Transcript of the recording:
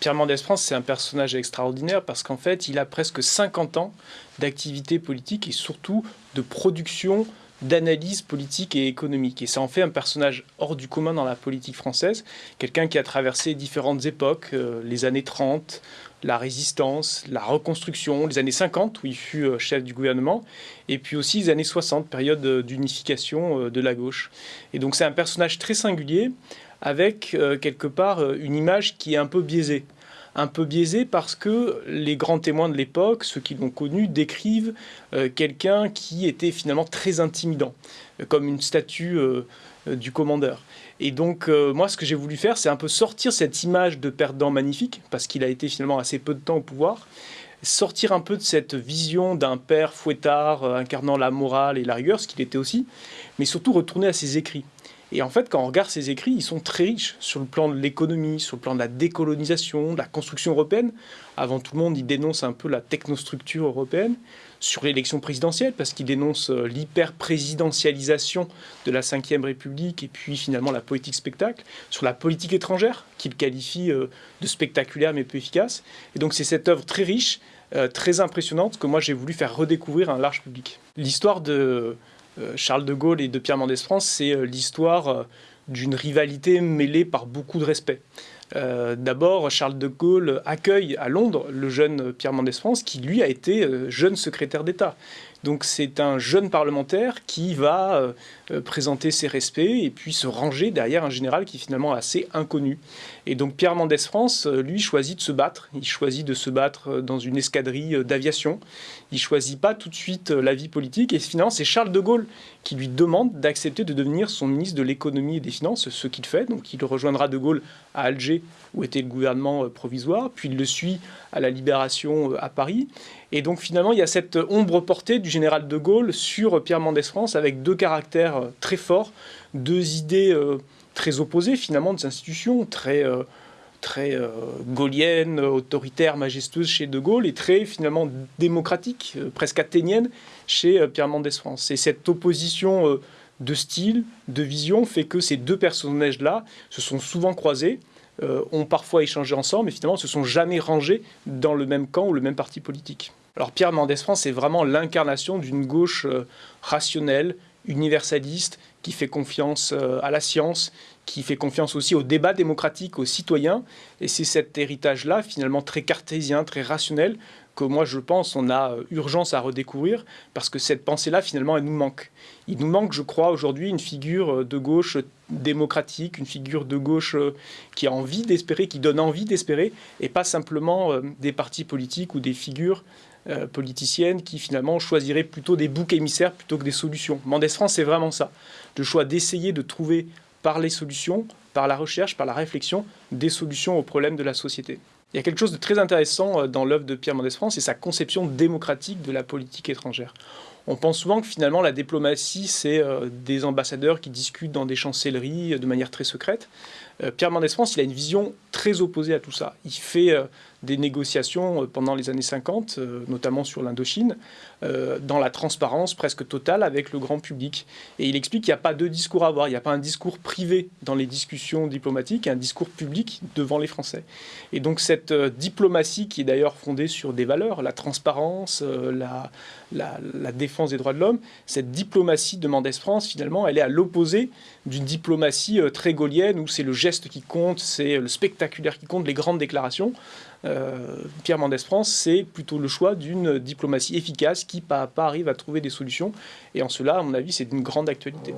Pierre Mendès France, c'est un personnage extraordinaire parce qu'en fait, il a presque 50 ans d'activité politique et surtout de production d'analyse politique et économique. Et ça en fait un personnage hors du commun dans la politique française, quelqu'un qui a traversé différentes époques, euh, les années 30, la résistance, la reconstruction, les années 50 où il fut euh, chef du gouvernement, et puis aussi les années 60, période euh, d'unification de la gauche. Et donc c'est un personnage très singulier avec quelque part une image qui est un peu biaisée un peu biaisé parce que les grands témoins de l'époque, ceux qui l'ont connu, décrivent euh, quelqu'un qui était finalement très intimidant, euh, comme une statue euh, du commandeur. Et donc, moi, ce que j'ai voulu faire, c'est un peu sortir cette image de perdant magnifique, parce qu'il a été finalement assez peu de temps au pouvoir, sortir un peu de cette vision d'un père fouettard incarnant la morale et la rigueur, ce qu'il était aussi, mais surtout retourner à ses écrits. Et en fait, quand on regarde ses écrits, ils sont très riches sur le plan de l'économie, sur le plan de la décolonisation, de la construction européenne. Avant tout le monde, il dénonce un peu la technostructure européenne. Sur l'élection présidentielle, parce qu'il dénonce euh, l'hyper-présidentialisation de la Ve République et puis finalement la politique spectacle. Sur la politique étrangère, qu'il qualifie euh, de spectaculaire mais peu efficace. Et donc c'est cette œuvre très riche, euh, très impressionnante que moi j'ai voulu faire redécouvrir à un large public. L'histoire de Charles de Gaulle et de Pierre Mendès France, c'est euh, l'histoire euh, d'une rivalité mêlée par beaucoup de respect. D'abord, Charles de Gaulle accueille à Londres le jeune Pierre Mendès France, qui lui a été jeune secrétaire d'État. Donc c'est un jeune parlementaire qui va euh, euh, présenter ses respects et puis se ranger derrière un général qui est finalement assez inconnu. Et donc Pierre Mendès France, euh, lui, choisit de se battre. Il choisit de se battre dans une escadrille d'aviation. Il choisit pas tout de suite la vie politique. Et finalement, c'est Charles de Gaulle qui lui demande d'accepter de devenir son ministre de l'économie et des finances, ce qu'il fait. Donc il rejoindra de Gaulle à Alger, où était le gouvernement provisoire, puis il le suit à la Libération à Paris. Et donc finalement, il y a cette ombre portée du général de Gaulle sur Pierre Mendès France avec deux caractères euh, très forts, deux idées euh, très opposées finalement des institutions, très, euh, très gaulliennes, autoritaires, majestueuses chez de Gaulle et très finalement démocratiques, presque athéniennes chez Pierre Mendès France. Et cette opposition de style, de vision fait que ces deux personnages-là se sont souvent croisés. ont parfois échangé ensemble, mais finalement se sont jamais rangés dans le même camp ou le même parti politique. Alors Pierre Mendès France c'est vraiment l'incarnation d'une gauche euh, rationnelle, universaliste, qui fait confiance euh, à la science, qui fait confiance aussi au débat démocratique, aux citoyens. Et c'est cet héritage-là, finalement très cartésien, très rationnel, que moi je pense on a euh, urgence à redécouvrir, parce que cette pensée-là, finalement, elle nous manque. Il nous manque, je crois, aujourd'hui une figure de gauche démocratique, une figure de gauche qui a envie d'espérer, qui donne envie d'espérer, et pas simplement des partis politiques ou des figures euh, politicienne qui finalement choisirait plutôt des boucs émissaires plutôt que des solutions. Mendès France, c'est vraiment ça. Le choix d'essayer de trouver par les solutions, par la recherche, par la réflexion, des solutions aux problèmes de la société. Il y a quelque chose de très intéressant euh, dans l'œuvre de Pierre Mendès France, c'est sa conception démocratique de la politique étrangère. On pense souvent que finalement la diplomatie, c'est euh, des ambassadeurs qui discutent dans des chancelleries de manière très secrète. Pierre Mendès France, il a une vision très opposée à tout ça. Il fait des négociations euh, pendant les années 50, euh, notamment sur l'Indochine, euh, dans la transparence presque totale avec le grand public. Et il explique qu'il n'y a pas deux discours à avoir, il n'y a pas un discours privé dans les discussions diplomatiques un discours public devant les Français. Et donc cette diplomatie qui est d'ailleurs fondée sur des valeurs, la transparence, la, défense des droits de l'homme, cette diplomatie de Mendès France, finalement, elle est à l'opposé d'une diplomatie très gaulienne où c'est le geste qui compte, c'est le spectaculaire qui compte, les grandes déclarations. Euh, Pierre Mendès France, c'est plutôt le choix d'une diplomatie efficace qui, pas à pas, arrive à trouver des solutions. Et en cela, à mon avis, c'est d'une grande actualité.